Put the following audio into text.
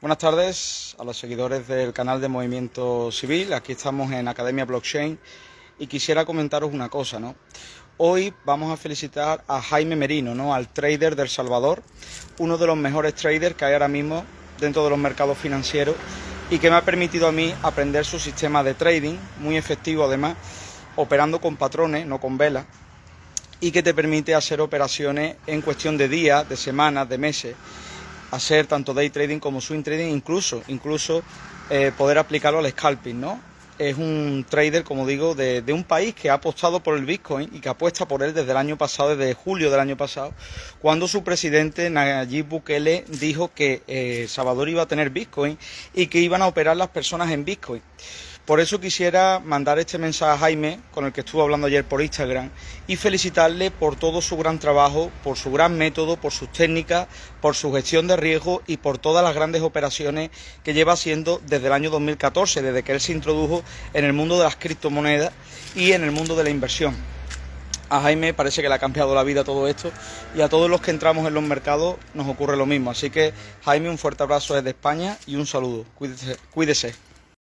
Buenas tardes a los seguidores del canal de Movimiento Civil. Aquí estamos en Academia Blockchain y quisiera comentaros una cosa, ¿no? Hoy vamos a felicitar a Jaime Merino, ¿no? Al trader del Salvador, uno de los mejores traders que hay ahora mismo dentro de los mercados financieros y que me ha permitido a mí aprender su sistema de trading, muy efectivo además, operando con patrones, no con velas, y que te permite hacer operaciones en cuestión de días, de semanas, de meses hacer tanto day trading como swing trading, incluso, incluso eh, poder aplicarlo al scalping, ¿no? Es un trader, como digo, de, un país que ha apostado por el Bitcoin y que apuesta por él desde el año pasado, desde julio del año pasado, cuando su presidente Nayib Bukele dijo que eh, Salvador iba a tener Bitcoin y que iban a operar las personas en Bitcoin. Por eso quisiera mandar este mensaje a Jaime, con el que estuve hablando ayer por Instagram, y felicitarle por todo su gran trabajo, por su gran método, por sus técnicas, por su gestión de riesgo y por todas las grandes operaciones que lleva haciendo desde el año 2014, desde que él se introdujo en el mundo de las criptomonedas y en el mundo de la inversión. A Jaime parece que le ha cambiado la vida todo esto y a todos los que entramos en los mercados nos ocurre lo mismo. Así que Jaime, un fuerte abrazo desde España y un saludo. Cuídese. cuídese.